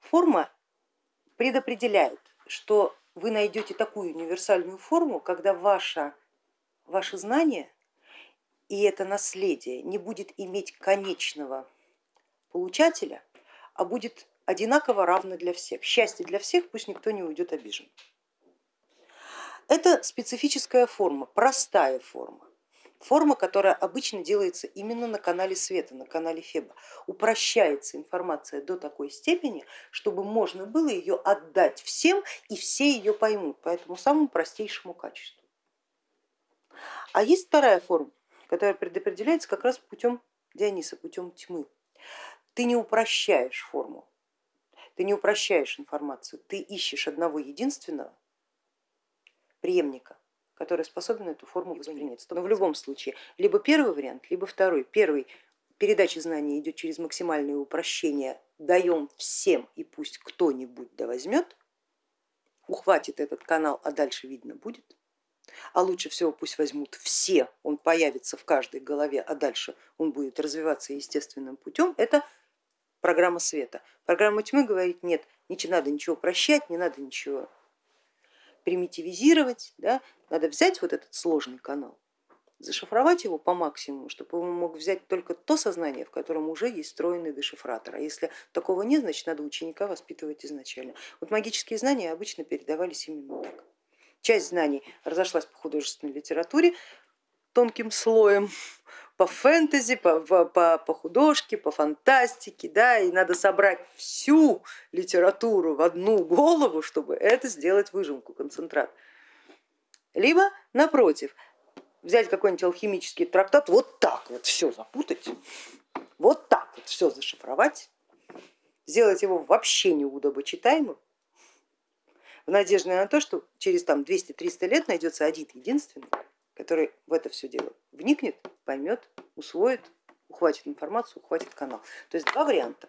форма предопределяет, что вы найдете такую универсальную форму, когда ваше, ваше знание и это наследие не будет иметь конечного получателя, а будет одинаково равно для всех. Счастье для всех, пусть никто не уйдет обижен. Это специфическая форма, простая форма. Форма, которая обычно делается именно на канале света, на канале Феба. Упрощается информация до такой степени, чтобы можно было ее отдать всем и все ее поймут по этому самому простейшему качеству. А есть вторая форма, которая предопределяется как раз путем Диониса, путем тьмы. Ты не упрощаешь форму, ты не упрощаешь информацию, ты ищешь одного единственного преемника, который способен эту форму воспринять. Но в любом случае, либо первый вариант, либо второй. Первый, передача знаний идет через максимальное упрощение, даем всем и пусть кто-нибудь да возьмет, ухватит этот канал, а дальше видно будет. А лучше всего пусть возьмут все, он появится в каждой голове, а дальше он будет развиваться естественным путем. Это программа света. Программа тьмы говорит, нет, не надо ничего прощать, не надо ничего примитивизировать, да, надо взять вот этот сложный канал, зашифровать его по максимуму, чтобы он мог взять только то сознание, в котором уже есть встроенный дешифратор. А если такого нет, значит надо ученика воспитывать изначально. Вот магические знания обычно передавались именно так. Часть знаний разошлась по художественной литературе тонким слоем, по фэнтези, по, по, по художке, по фантастике, да, и надо собрать всю литературу в одну голову, чтобы это сделать выжимку, концентрат. Либо напротив, взять какой-нибудь алхимический трактат, вот так вот все запутать, вот так вот все зашифровать, сделать его вообще неудобочитаемым, в надежде на то, что через 200-300 лет найдется один единственный, который в это все дело вникнет, поймет, усвоит, ухватит информацию, ухватит канал. То есть два варианта.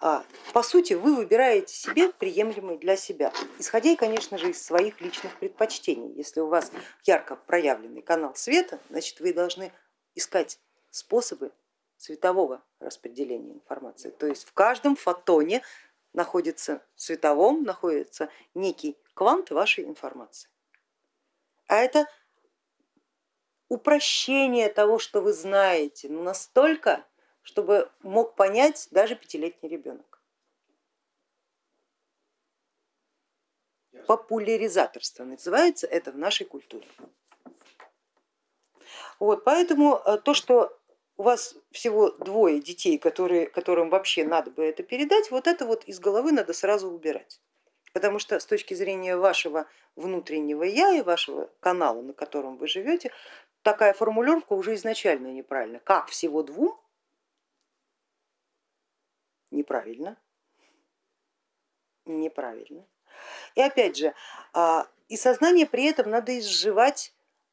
А, по сути, вы выбираете себе приемлемый для себя, исходя, конечно же, из своих личных предпочтений. Если у вас ярко проявленный канал света, значит вы должны искать способы цветового распределения информации. То есть в каждом фотоне находится световом, находится некий квант вашей информации. А это упрощение того, что вы знаете, ну настолько, чтобы мог понять даже пятилетний ребенок. Популяризаторство называется это в нашей культуре. Вот, поэтому э, то, что у вас всего двое детей, которые, которым вообще надо бы это передать, вот это вот из головы надо сразу убирать. Потому что с точки зрения вашего внутреннего я и вашего канала, на котором вы живете, такая формулировка уже изначально неправильна. Как всего двум? Неправильно. Неправильно. И опять же, а, и сознание при этом надо изживать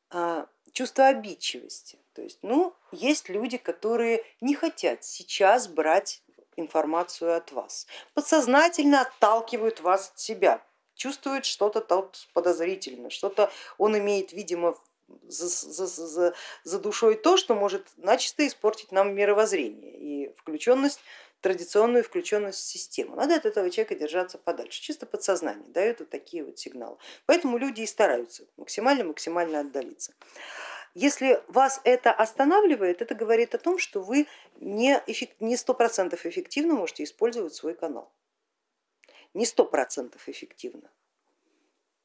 а, чувство обидчивости. То есть, ну, есть люди, которые не хотят сейчас брать информацию от вас, подсознательно отталкивают вас от себя, чувствуют что-то подозрительно, что-то он имеет, видимо, за, за, за, за душой то, что может начисто испортить нам мировоззрение и включенность, традиционную включенность в систему. Надо от этого человека держаться подальше, чисто подсознание дает вот такие вот сигналы. Поэтому люди и стараются максимально-максимально отдалиться. Если вас это останавливает, это говорит о том, что вы не сто процентов эффективно можете использовать свой канал. Не сто процентов эффективно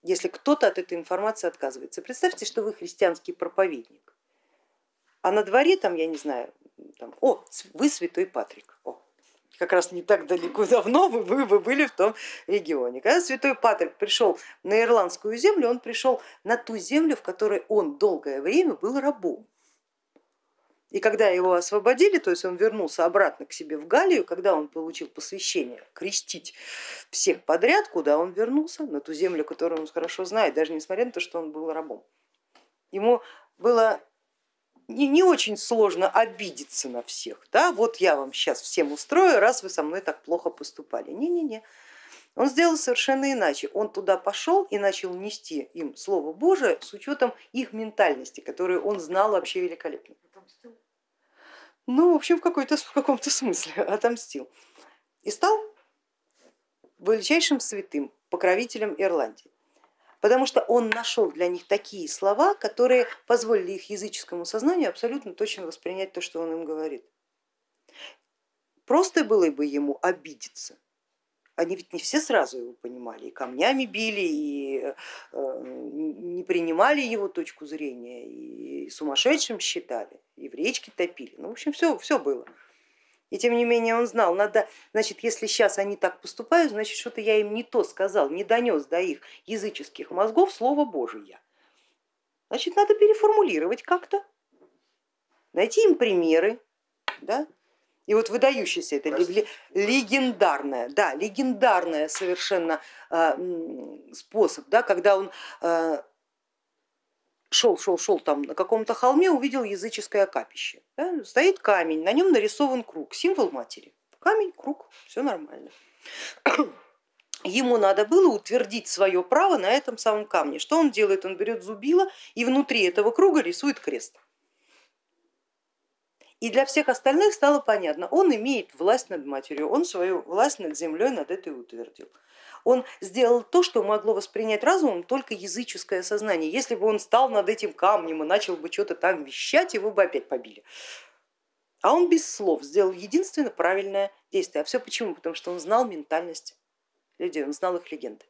если кто-то от этой информации отказывается. Представьте, что вы христианский проповедник, а на дворе там, я не знаю, там, о, вы святой Патрик, о, как раз не так далеко давно вы, вы, вы были в том регионе. Когда святой Патрик пришел на ирландскую землю, он пришел на ту землю, в которой он долгое время был рабом. И когда его освободили, то есть он вернулся обратно к себе в Галию, когда он получил посвящение крестить всех подряд, куда он вернулся, на ту землю, которую он хорошо знает, даже несмотря на то, что он был рабом. Ему было не, не очень сложно обидеться на всех. Да? Вот я вам сейчас всем устрою, раз вы со мной так плохо поступали. Не-не-не. Он сделал совершенно иначе. Он туда пошел и начал нести им Слово Божие с учетом их ментальности, которую он знал вообще великолепно. Ну, в общем, в, в каком-то смысле отомстил. И стал величайшим святым, покровителем Ирландии. Потому что он нашел для них такие слова, которые позволили их языческому сознанию абсолютно точно воспринять то, что он им говорит. Просто было бы ему обидеться, они ведь не все сразу его понимали, и камнями били, и э, не принимали его точку зрения, и сумасшедшим считали, и в речке топили. Ну, в общем, все, все было. И тем не менее он знал, надо, значит, если сейчас они так поступают, значит, что-то я им не то сказал, не донес до их языческих мозгов слово Божие. Значит, надо переформулировать как-то, найти им примеры, да, и вот выдающийся это легендарная, да, легендарная совершенно а, способ, да, когда он а, шел, шел, шел там на каком-то холме, увидел языческое капище. Да, стоит камень, на нем нарисован круг, символ матери. Камень, круг, все нормально. Ему надо было утвердить свое право на этом самом камне. Что он делает? Он берет зубило и внутри этого круга рисует крест. И для всех остальных стало понятно, он имеет власть над матерью, он свою власть над землей над этой утвердил. Он сделал то, что могло воспринять разумом только языческое сознание. Если бы он стал над этим камнем и начал бы что-то там вещать, его бы опять побили. А он без слов сделал единственно правильное действие. А все почему? Потому что он знал ментальность людей, он знал их легенды.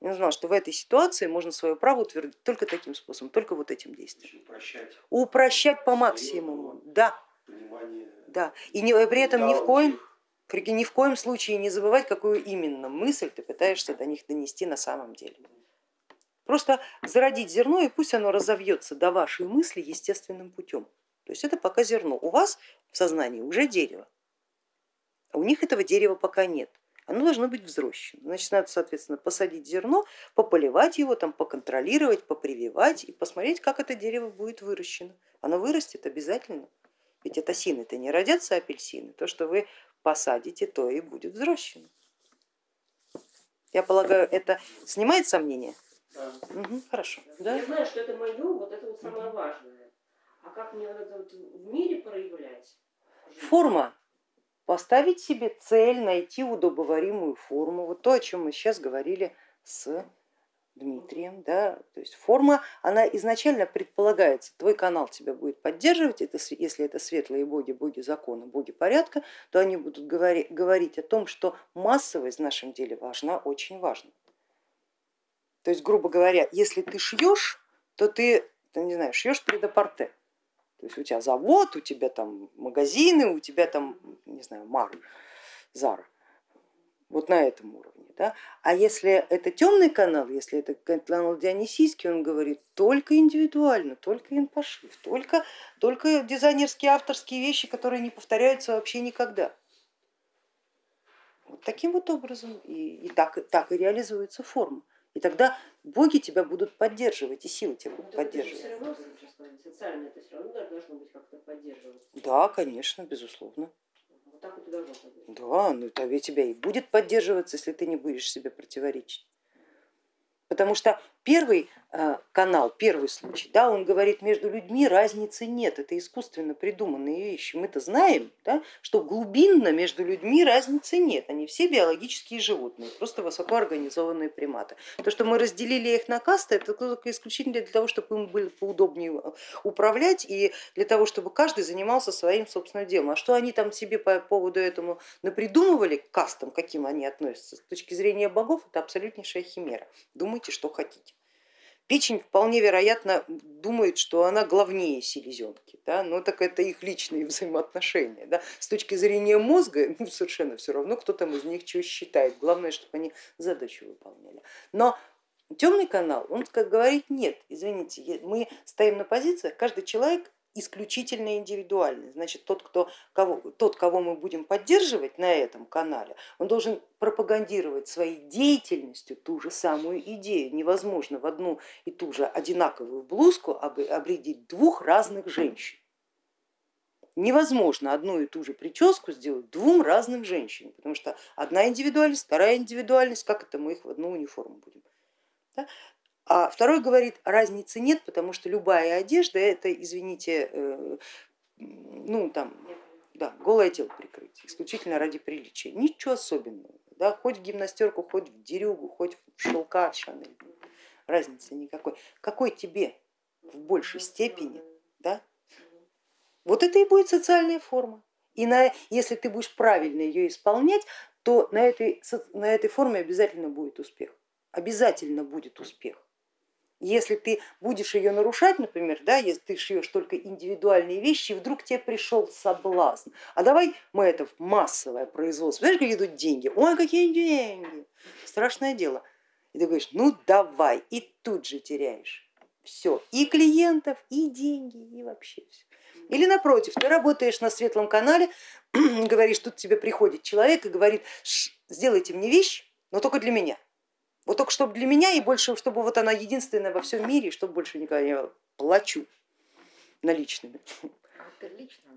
Он знал, что в этой ситуации можно свое право утвердить только таким способом, только вот этим действием. Упрощать, Упрощать по максимуму, да. да. И не, при этом ни в коем ни в коем случае не забывать, какую именно мысль ты пытаешься до них донести на самом деле. Просто зародить зерно и пусть оно разовьется до вашей мысли естественным путем. То есть это пока зерно. У вас в сознании уже дерево, а у них этого дерева пока нет оно должно быть взрощено. Значит, надо, соответственно, посадить зерно, пополивать его, там, поконтролировать, попрививать и посмотреть, как это дерево будет выращено. Оно вырастет обязательно, ведь это осины-то не родятся апельсины, то, что вы посадите, то и будет взрощено. Я полагаю, это снимает сомнения? Да. Угу, хорошо. Да? Я знаю, что это мое, вот это вот самое важное. А как мне вот это вот в мире проявлять? Форма поставить себе цель, найти удобоваримую форму, вот то, о чем мы сейчас говорили с Дмитрием, да, то есть форма, она изначально предполагается, твой канал тебя будет поддерживать, это, если это светлые боги, боги закона, боги порядка, то они будут говорить, говорить о том, что массовость в нашем деле важна, очень важна. То есть, грубо говоря, если ты шьешь, то ты не знаю, шьешь предапорте, то есть у тебя завод, у тебя там магазины, у тебя там, не знаю, Мар, Зара. Вот на этом уровне. Да? А если это темный канал, если это канал Дионисийский, он говорит только индивидуально, только инпошив, только, только дизайнерские авторские вещи, которые не повторяются вообще никогда. Вот таким вот образом и, и так, так и реализуется форма. И тогда боги тебя будут поддерживать, и силы тебя будут поддерживать. Все равно социально это все равно должно быть как-то поддерживаться. Да, конечно, безусловно. Вот так и должно Да, ну тогда тебя и будет поддерживаться, если ты не будешь себе противоречить. Потому что первый э, канал, первый случай, да, он говорит, между людьми разницы нет, это искусственно придуманные вещи. Мы-то знаем, да, что глубинно между людьми разницы нет, они все биологические животные, просто высокоорганизованные приматы. То, что мы разделили их на касты, это только исключительно для того, чтобы им было поудобнее управлять и для того, чтобы каждый занимался своим собственным делом. А что они там себе по поводу этому напридумывали, кастам, каким они относятся, с точки зрения богов, это абсолютнейшая химера. Думайте, что хотите. Печень вполне вероятно думает, что она главнее селезенки, да? но так это их личные взаимоотношения. Да? С точки зрения мозга ну, совершенно все равно, кто там из них что считает, главное, чтобы они задачу выполняли. Но темный канал, он как говорит, нет, извините, мы стоим на позициях, каждый человек исключительно индивидуальный. Значит, тот, кто, кого, тот, кого мы будем поддерживать на этом канале, он должен пропагандировать своей деятельностью ту же самую идею. Невозможно в одну и ту же одинаковую блузку обредить двух разных женщин. Невозможно одну и ту же прическу сделать двум разным женщинам, потому что одна индивидуальность, вторая индивидуальность, как это мы их в одну униформу будем. Да? А второй говорит, разницы нет, потому что любая одежда это, извините, э, ну там, да, голое тело прикрыть, исключительно ради приличия, ничего особенного. да, хоть в гимнастерку, хоть в дерюгу, хоть в шелка Шанель, разницы никакой. Какой тебе в большей степени, да? Вот это и будет социальная форма. И на, если ты будешь правильно ее исполнять, то на этой, на этой форме обязательно будет успех. Обязательно будет успех. Если ты будешь ее нарушать, например, да, если ты шьешь только индивидуальные вещи, и вдруг тебе пришел соблазн, а давай мы это в массовое производство, знаешь, как идут деньги, ой, какие деньги, страшное дело. И ты говоришь, ну давай, и тут же теряешь. Все, и клиентов, и деньги, и вообще все. Или напротив, ты работаешь на светлом канале, говоришь, тут тебе приходит человек и говорит, сделайте мне вещь, но только для меня. Вот только чтобы для меня и больше, чтобы вот она единственная во всем мире, чтобы больше никогда не плачу наличными.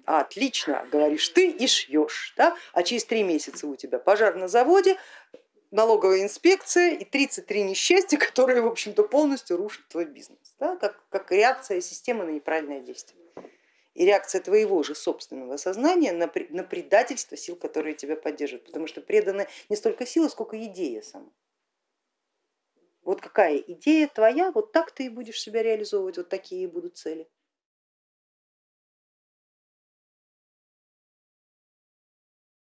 А, отлично, говоришь ты и шьешь, да? а через три месяца у тебя пожар на заводе, налоговая инспекция и 33 несчастья, которые в общем-то полностью рушат твой бизнес, да? как, как реакция системы на неправильное действие. И реакция твоего же собственного сознания на, на предательство сил, которые тебя поддерживают, потому что преданы не столько силы, сколько идея сама. Вот какая идея твоя, вот так ты и будешь себя реализовывать, вот такие будут цели.